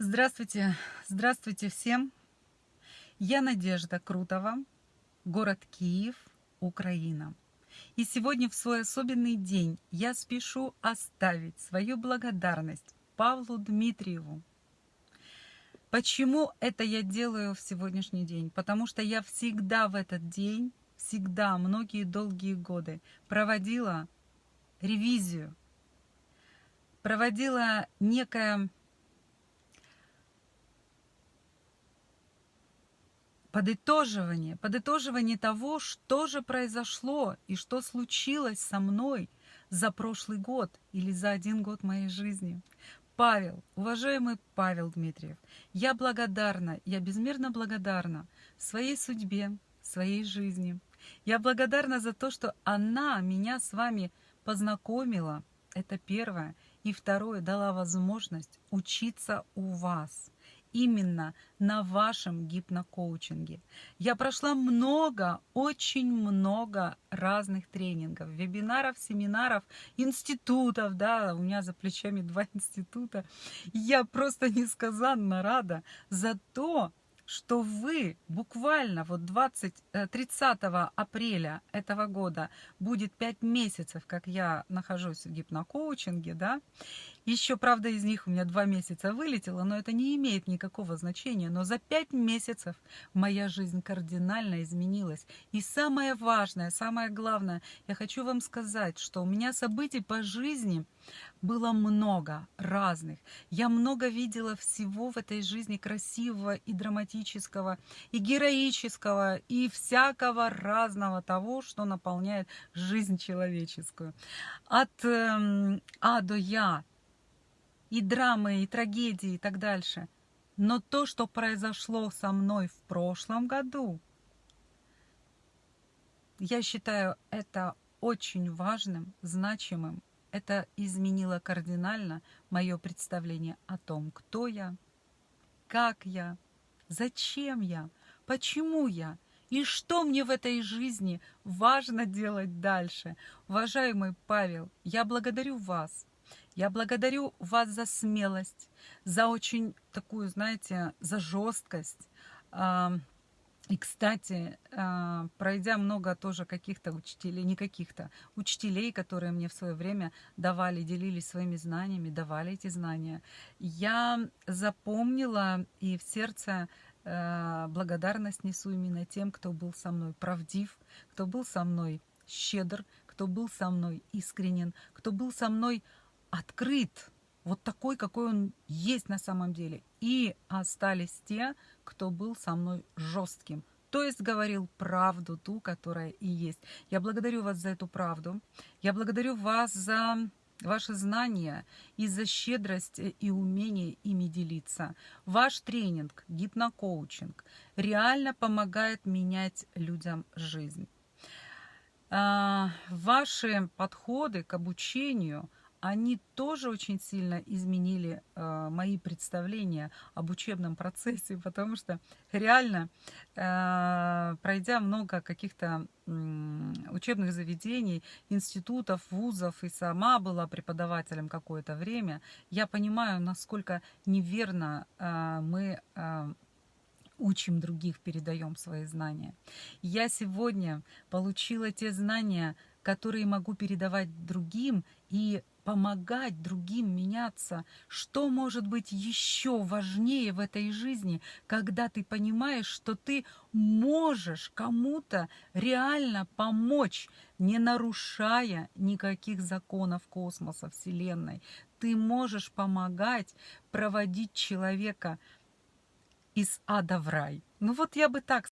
Здравствуйте, здравствуйте всем. Я Надежда Крутова, город Киев, Украина. И сегодня в свой особенный день я спешу оставить свою благодарность Павлу Дмитриеву. Почему это я делаю в сегодняшний день? Потому что я всегда в этот день, всегда, многие долгие годы проводила ревизию, проводила некое подытоживание, подытоживание того, что же произошло и что случилось со мной за прошлый год или за один год моей жизни. Павел, уважаемый Павел Дмитриев, я благодарна, я безмерно благодарна своей судьбе, своей жизни. Я благодарна за то, что она меня с вами познакомила, это первое. И второе, дала возможность учиться у вас именно на вашем гипнокоучинге. Я прошла много, очень много разных тренингов, вебинаров, семинаров, институтов, да, у меня за плечами два института. Я просто несказанно рада за то, что вы буквально вот 20, 30 э, апреля этого года будет 5 месяцев, как я нахожусь в гипнокоучинге, да, еще, правда, из них у меня два месяца вылетело, но это не имеет никакого значения. Но за пять месяцев моя жизнь кардинально изменилась. И самое важное, самое главное, я хочу вам сказать, что у меня событий по жизни было много разных. Я много видела всего в этой жизни красивого и драматического, и героического, и всякого разного того, что наполняет жизнь человеческую. От э, А до Я и драмы, и трагедии, и так дальше. Но то, что произошло со мной в прошлом году, я считаю это очень важным, значимым. Это изменило кардинально мое представление о том, кто я, как я, зачем я, почему я и что мне в этой жизни важно делать дальше. Уважаемый Павел, я благодарю вас я благодарю вас за смелость, за очень такую, знаете, за жесткость. И, кстати, а, пройдя много тоже каких-то учителей, не каких-то, учителей, которые мне в свое время давали, делились своими знаниями, давали эти знания, я запомнила и в сердце э, благодарность несу именно тем, кто был со мной правдив, кто был со мной щедр, кто был со мной искренен, кто был со мной открыт, вот такой, какой он есть на самом деле. И остались те, кто был со мной жестким, то есть говорил правду, ту, которая и есть. Я благодарю вас за эту правду. Я благодарю вас за ваши знания и за щедрость и умение ими делиться. Ваш тренинг, гипнокоучинг реально помогает менять людям жизнь. А, ваши подходы к обучению – они тоже очень сильно изменили э, мои представления об учебном процессе, потому что реально, э, пройдя много каких-то э, учебных заведений, институтов, вузов, и сама была преподавателем какое-то время, я понимаю, насколько неверно э, мы э, учим других, передаем свои знания. Я сегодня получила те знания, которые могу передавать другим и помогать другим меняться. Что может быть еще важнее в этой жизни, когда ты понимаешь, что ты можешь кому-то реально помочь, не нарушая никаких законов космоса, Вселенной. Ты можешь помогать проводить человека из ада в рай. Ну вот я бы так